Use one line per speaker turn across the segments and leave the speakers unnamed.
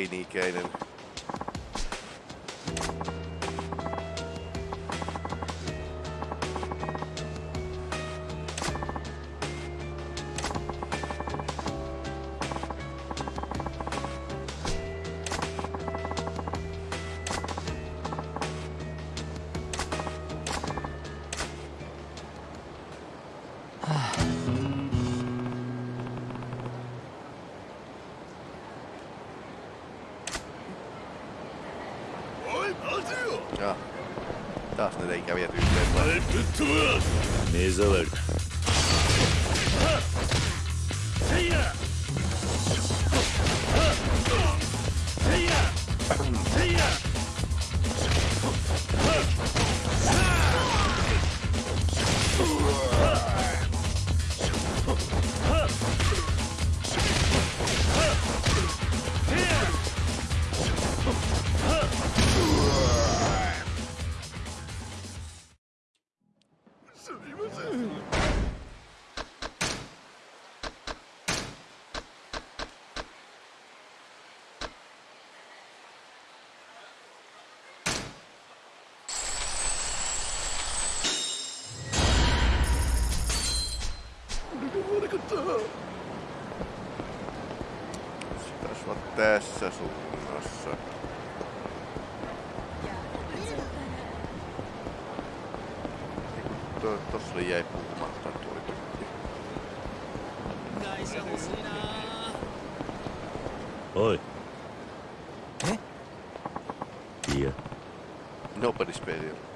Hey, Nick Gainan.
目障り
tässä suunnassa. Tuossa jäi puhumatta tuo
tykki.
Oi. Eh? Yeah. Nobody's paid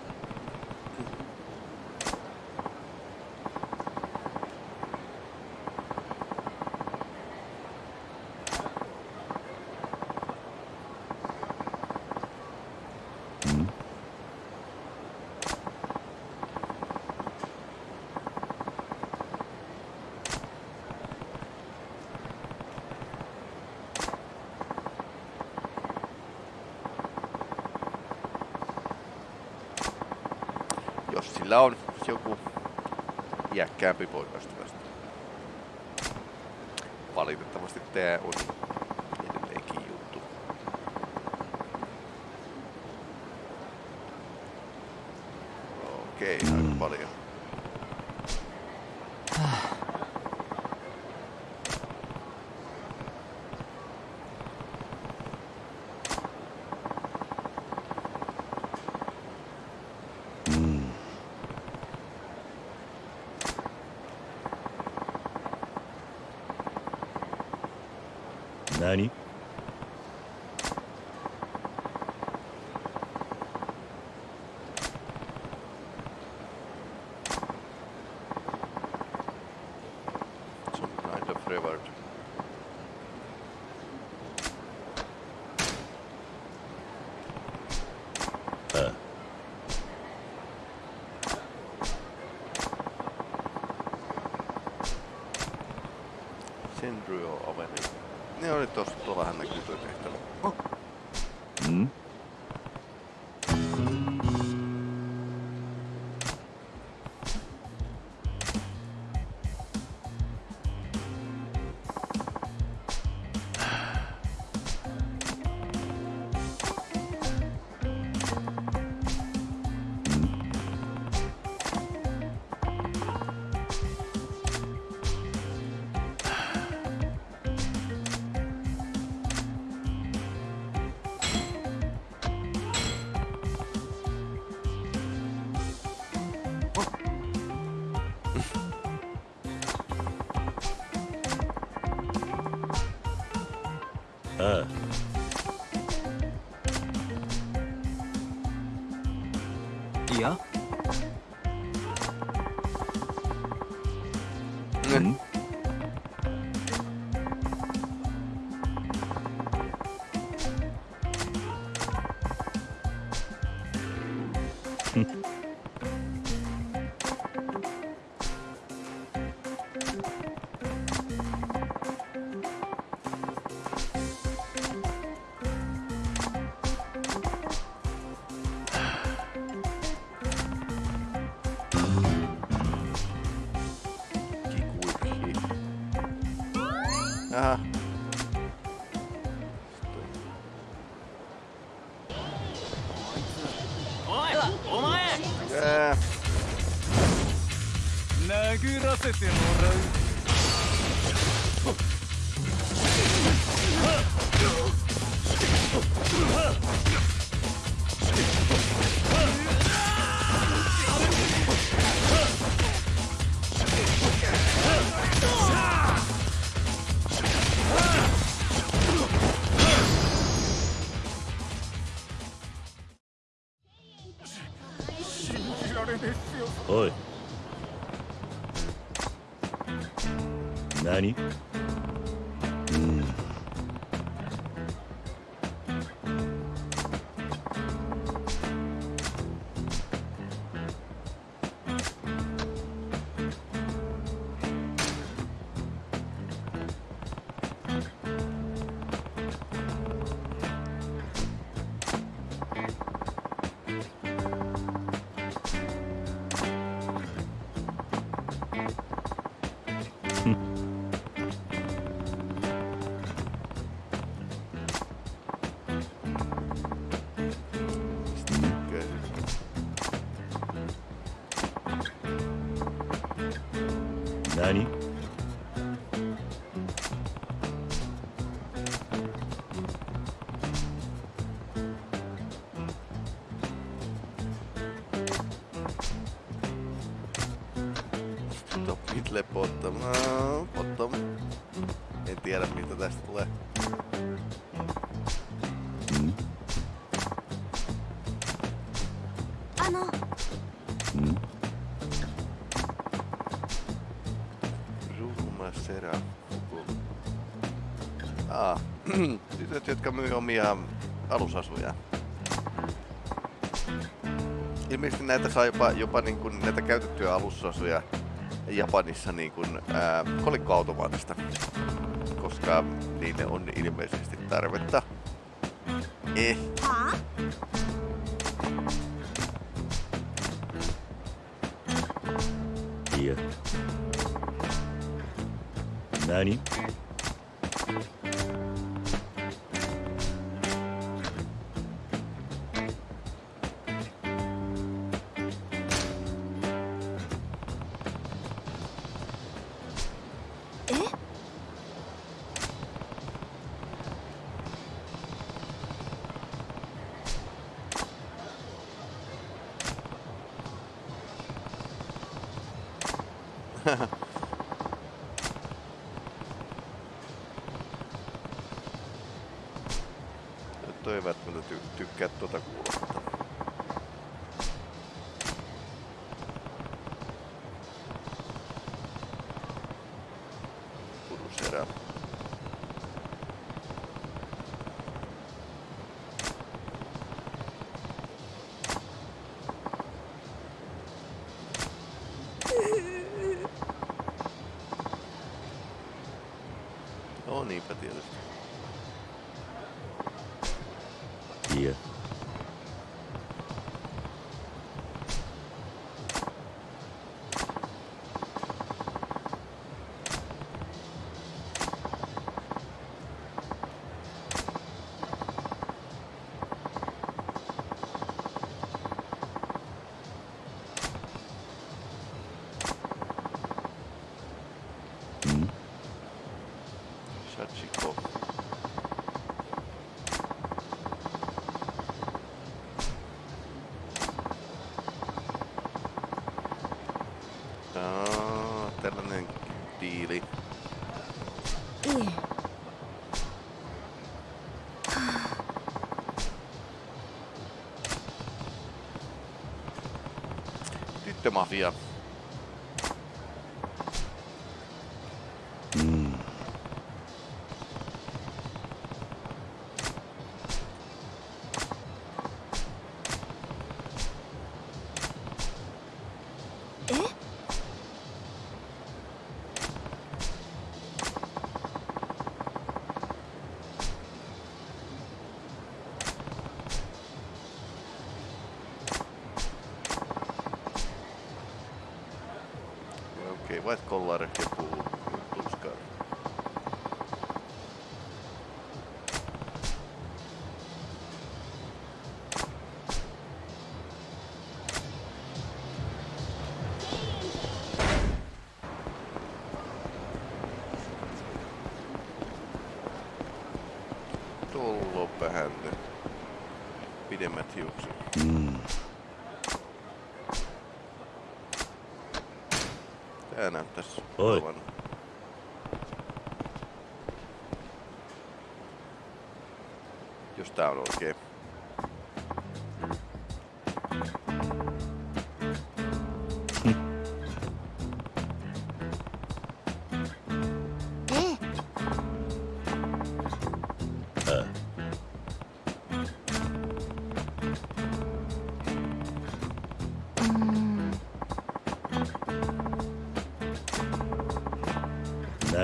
kämpi pois tästä. Valitettavasti tää on
何「
Ne oli tossa, tuollahan näkyy tuo
ああ。
お前。
殴らせてもらう。
何？うん。
tiedä mitä tästä tulee.
Ano.
Mm. Ruumasera. Ah, tytöt, jotka myy omia alusasuja. Ilmeisesti näitä saa jopa, jopa niin kuin näitä käytettyjä alusasuja Japanissa niin kuin, ää, kolikkoautomaatista koska niille on ilmeisesti tarvetta. Eh,
はあ
toi ei välttämättä ty- tykkää tuota kuulostetta.
Mafia.
Kuvvet kolları kepuğu.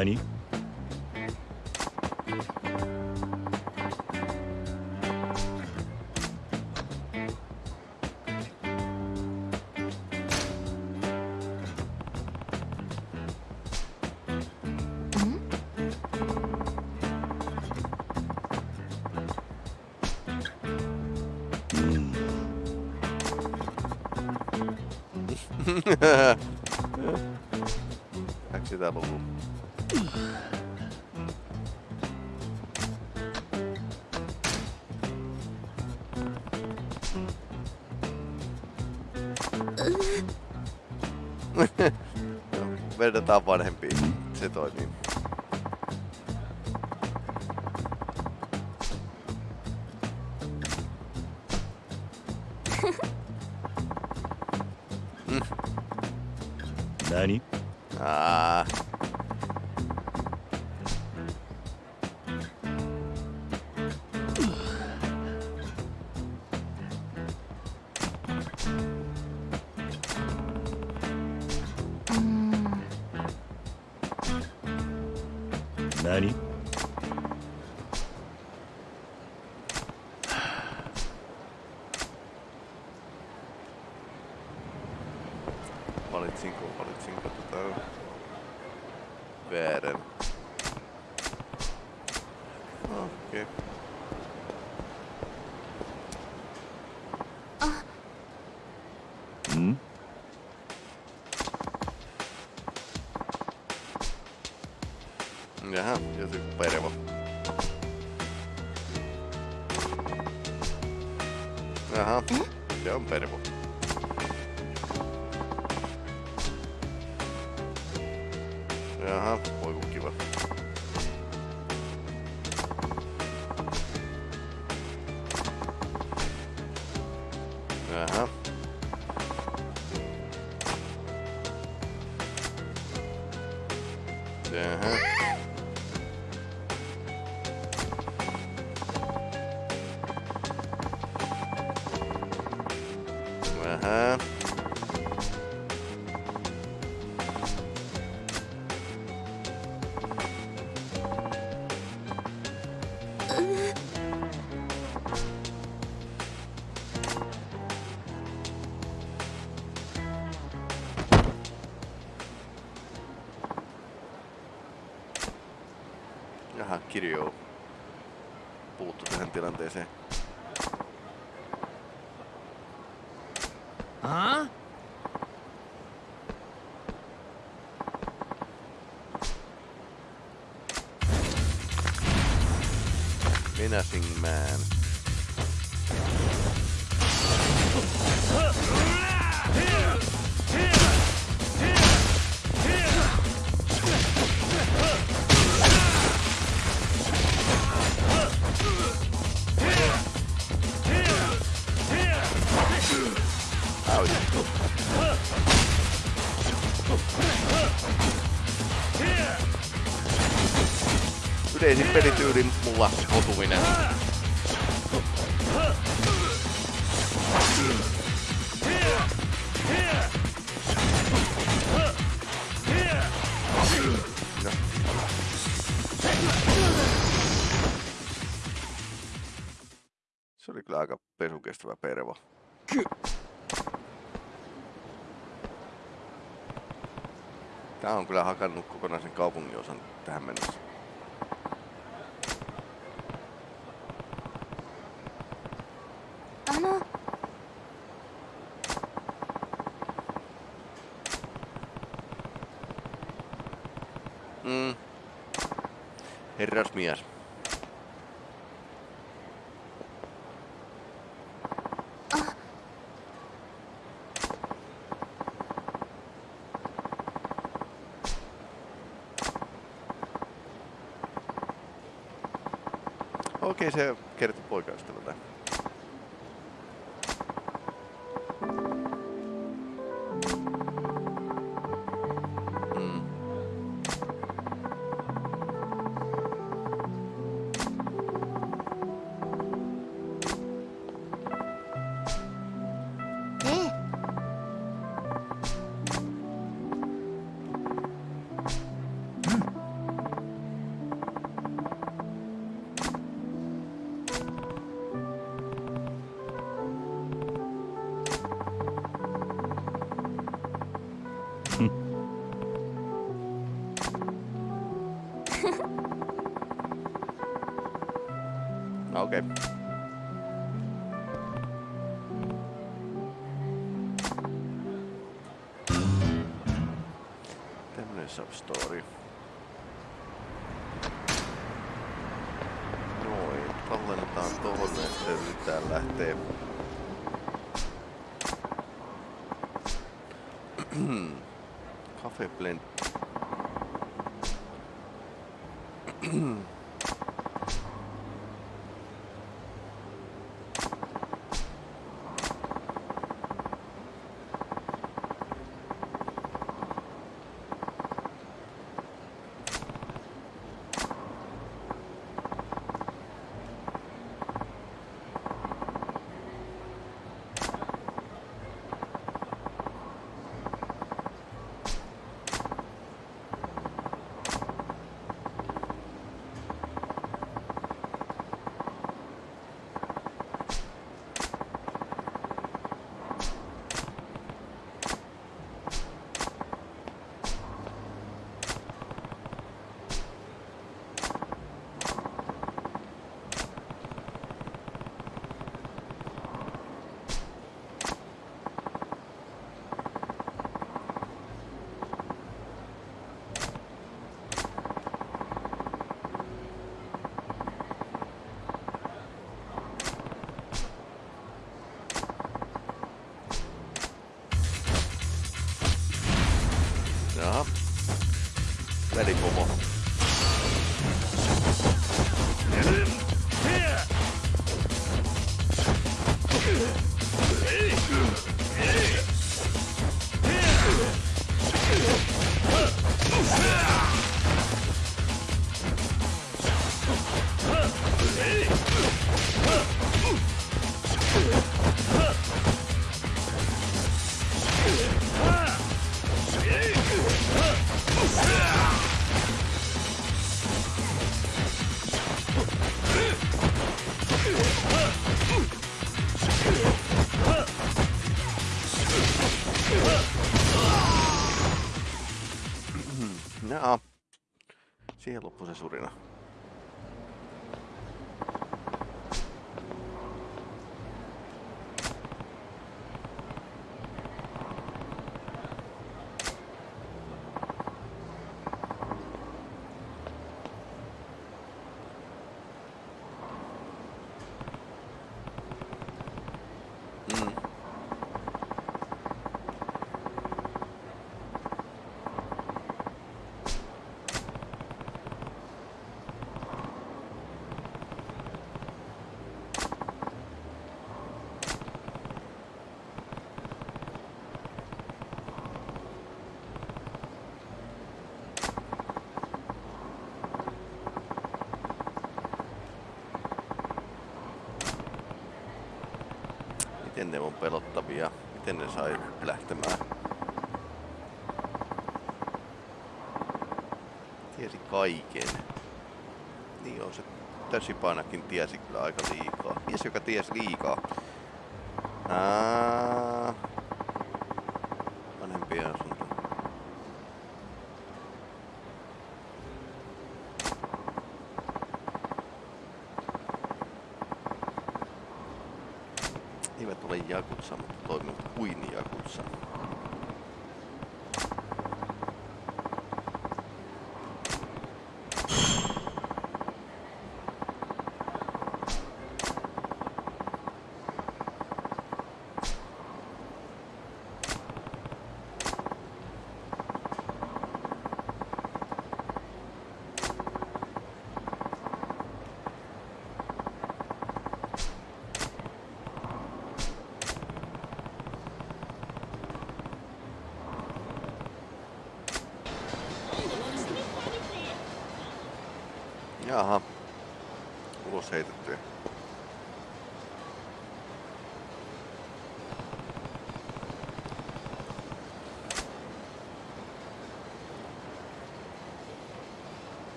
何うん。
Läks sitä luku? vertaa vanhempiin. Se toimii. Niin.
Mm.
Nani? Ah. Aha, ja mam perwo. Aha, pojmu.
あ
Menacing Man. Yleisin pelityyli mulla otuminen. Se oli kyllä aika pesukestävä pervo. Ky- Tää on kyllä hakannut kokonaisen kaupungin osan tähän mennessä.
あの
Mm. Herrasmies. tekee se kertoi poikaystävältä. disciplined 带了一波 sobrina. Miten ne on pelottavia? Miten ne sai lähtemään? Tiesi kaiken. Niin on se Täsipanakin tiesi kyllä aika liikaa. Mies, joka tiesi liikaa. Aa, vanhempien asunto. Jakutsa, mutta toimivat kuin Jakutsa.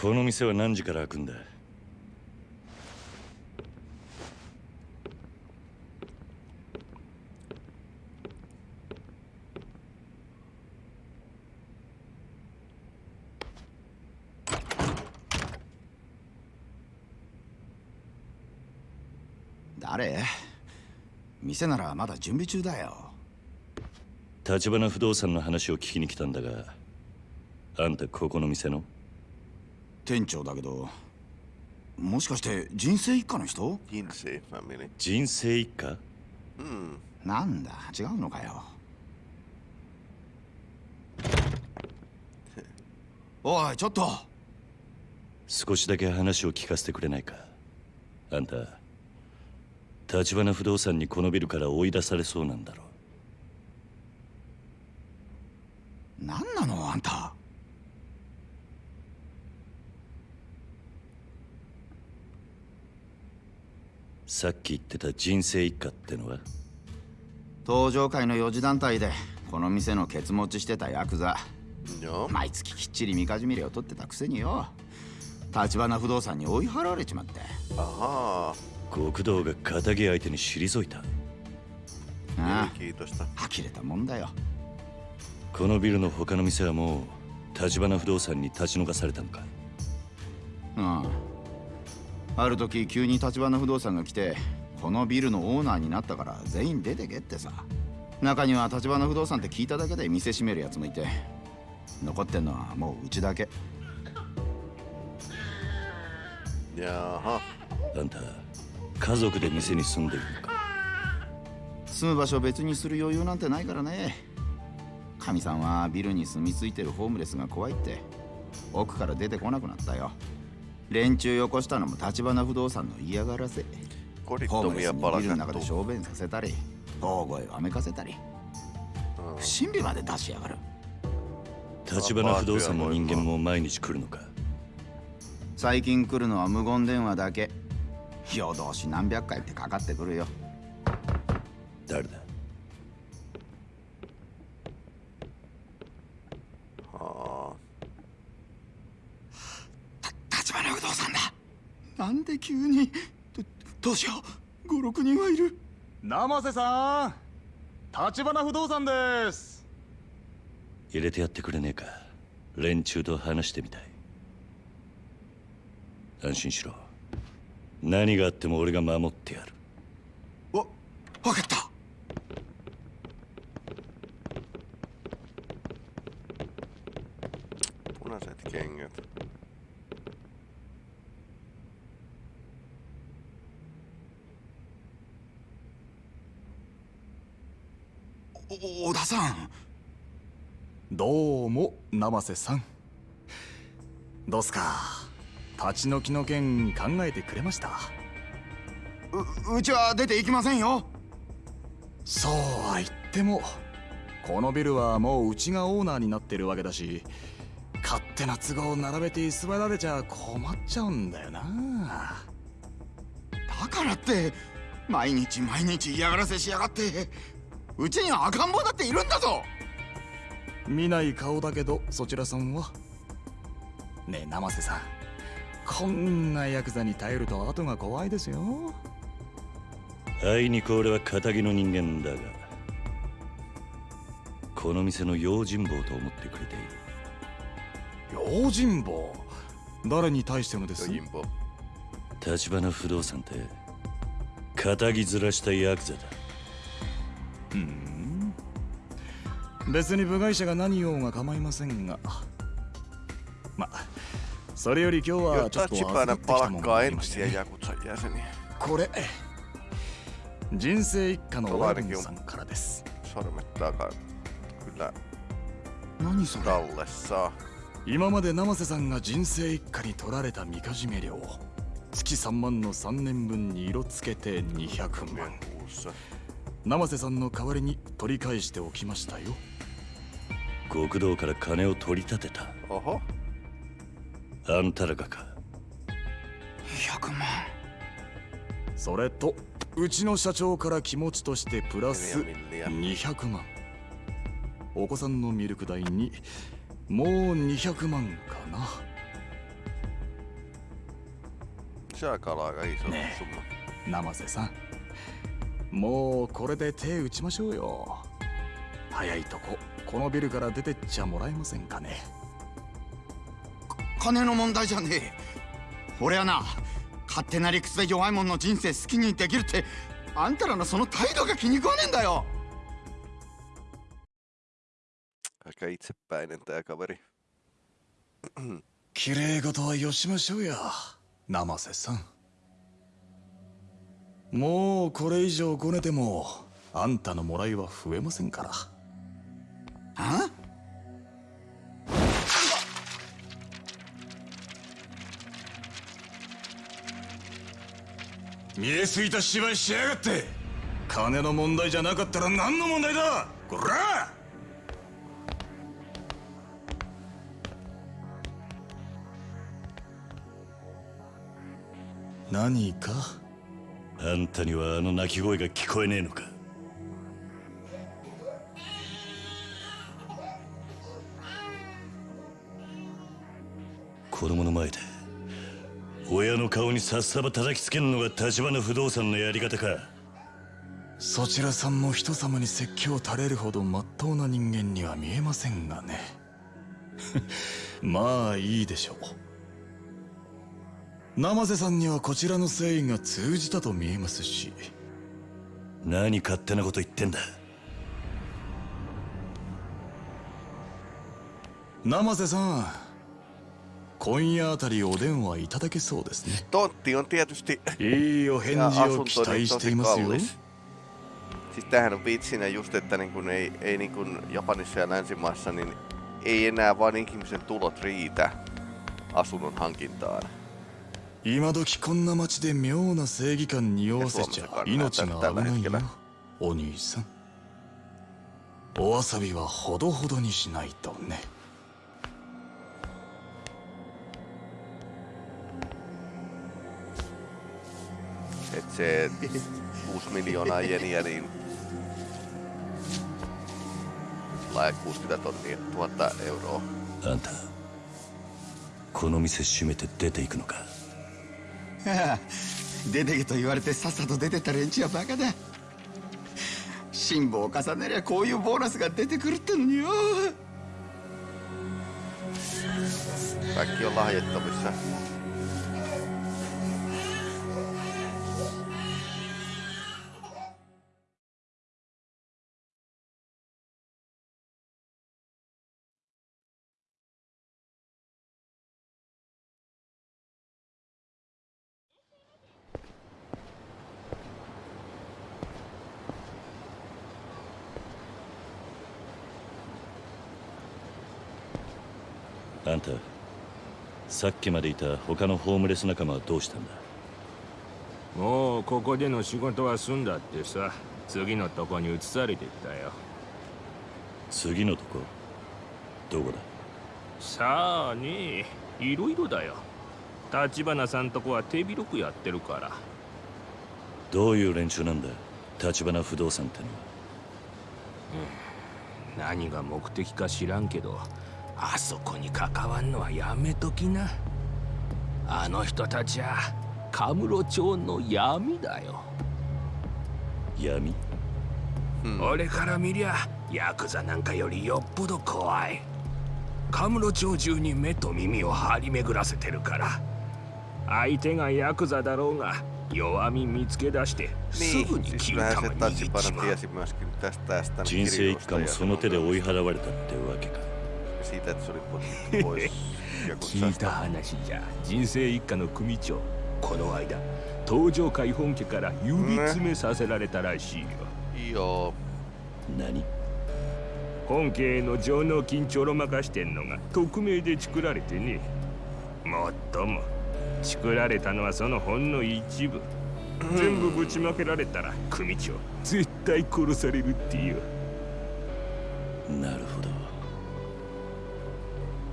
この店は何時から開くんだ？
誰？店ならまだ準備中だよ。
立花不動産の話を聞きに来たんだがあんたここの店の？
店長だけどもしかして人生一家の人
？Kinsey Family.
人生一家
？Hmm.
なんだ違うのかよ。おいちょっと。
少しだけ話を聞かせてくれないか？あんた立花不動産にこのビルから追い出されそうなんだろ
何なのあんた
さっき言ってた人生一家ってのは？
登場会の四次団体でこの店のケツ持ちしてたヤクザ.毎月きっちりみかじみれを取ってたくせによ。立花不動産に追い払われちまって。
Ahaa.
極道が仇相手に退いた。
あ.あ。呆れたもんだよ。
このビルの他の店はもう立花不動産に立ち退かされたのか
うんある時急に立花不動産が来てこのビルのオーナーになったから全員出てけってさ。中には立花不動産って聞いただけで店閉めるやつもいて残ってんのはもううちだけ。
Jaha.
あんた家族で店に住んでいるのか。
住む場所を別にする余裕なんてないからね。かみさんはビルに住み着いてるホームレスが怖いって奥から出てこなくなったよ連中よこしたのも立花不動産の嫌がらせ。ホームレスにビルの中で.小便させたり大声をあめかせたり。不審火まで出しやがる。
立花不動産の人間も毎日来るのか。
最近来るのは無言電話だけ。夜通し何百回ってかかってくるよ。
誰だ
Aa.
立花不動産だなんで急に？どどうしよう？56人はいる。
生瀬さん立花不動産です。
入れてやってくれねえか。連中と話してみたい。安心しろ。何があっても俺が守ってやる。
わ分かった
Punaiset kengät.
–お小田さん
ど瀬さん。どうすか？立ち退きの件考えてくれました？
ううちは出て行きませんよ。
そうは言ってもこのビルはもううちがオーナーになってるわけだし勝手な都合を並べて居座られちゃ困っちゃうんだよな。
だからって毎日毎日嫌がらせしやがってうちには赤ん坊だっているんだぞ
見ない顔だけどそちらさんは？ねえ生瀬さん。こんなヤクザに頼ると後が怖いですよ。
あいにく俺は仇の人間だがこの店の用心棒と思ってくれている。
用心棒？誰に対してのです.
立花不動産って仇ずらしたヤクザだ。
うん別に部外者が何言おうが構いませんがまそれより今日はちょっと預かってきたものが
palkkaa
ありまして.これ人生一家のワルンさんからです
何それ？
今まで生瀬さんが人生一家に取られたみかじめ料月3万の3年分に色つけて200万.生瀬さんの代わりに取り返しておきましたよ
極道から金を取り立てた.あんたらがか
100万
それとうちの社長から気持ちとしてプラス
Neljä milliä.
200万お子さんのミルク代にもう200万かな
Se on aika aika iso
Nee.
summa.
生瀬さんもうこれで手打ちましょうよ。早いとここのビルから出てっちゃもらえませんかね。
金の問題じゃねえ。俺はな勝手な理屈で弱い者の人生好きにできるってあんたらのその態度が気に食わねえんだよ.
綺麗事はよしましょうや生瀬さんもうこれ以上ごねてもあんたのもらいは増えませんから。
あ？
見えすぎた芝居しやがって。金の問題じゃなかったら何の問題だ？こら！何か？
あんたにはあの鳴き声が聞こえねえのか？子供の前で親の顔にさっさば叩きつけるのが立花不動産のやり方か。
そちらさんも人様に説教垂れるほどまっとうな人間には見えませんがね。まあいいでしょう。生瀬さんにはこちらの誠意が通じたと見えますし
何勝手なこと言ってんだ
生瀬さん今夜あたりお電話いただけそうですねいいお返事を期待していますよ.
Siis tämähän on vitsinä just, että niin kun ei, ei niin kun Japanissa ja länsimaissa, niin ei enää vaan ihmisen tulot riitä asunnon hankintaan.
今時こんな街で妙な正義感匂わせちゃ命が危ないよお兄さん。おわさびはほどほどにしないとね。
Et se 6 miljoonaa jeniä, niin laaja 60 tonnia, 1000 euroa.
あんたこの店閉めて出ていくのか？
出てけと言われてさっさと出てった連中はバカだ辛抱を重ねりゃこういうボーナスが出てくるってのによ
Kaikki on lahjettavissa.
「んた。さっきまでいた他のホームレス仲間はどうしたんだ？
もうここでの仕事は済んだってさ。次のとこに移されてったよ。
次のとこ？どこだ？
さあねいろいろだよ。立花さんとこは手広くやってるから。
どういう連中なんだ？立花不動産ってのは。
何が目的か知らんけどあそこに関わんのはやめときな。あの人たちはカムロ町の闇だよ、
闇？
俺から見りゃヤクザなんかよりよっぽど怖い。カムロ町中に目と耳を張り巡らせてるから。相手がヤクザだろうが弱み見つけ出してすぐに切る玉
se
握っちまう。
人生一家もその手で追い払われたってわけか
pois kun
聞いた話じゃ人生一家の組長。この間東上海本家から指詰めさせられたらしいよ、
いいよ。
何？
本家への上納金ちょろまかしてんのが匿名で作られてね。もっとも。作られたのはそのほんの一部。全部ぶちまけられたら組長絶対殺されるってよ
なるほど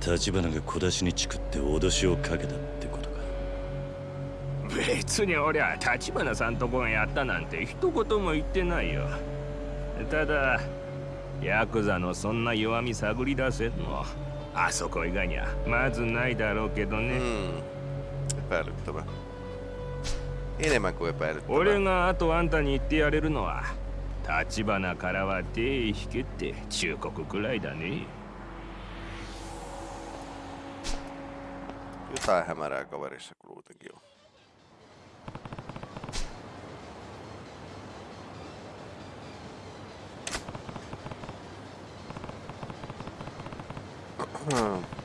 立花が小出しにチクって脅しをかけたってことか。
別に俺は立花さんとこがやったなんて一言も言ってないよ。ただヤクザのそんな弱み探り出せんの。あそこ以外にはまずないだろうけどね、
Mm. Kuin epäilyttävä.
俺があとあんたに言ってやれるのは立花からは手引けって忠告くらいだね
Jotain hämärää kaverissa kuitenkin on. Hmm.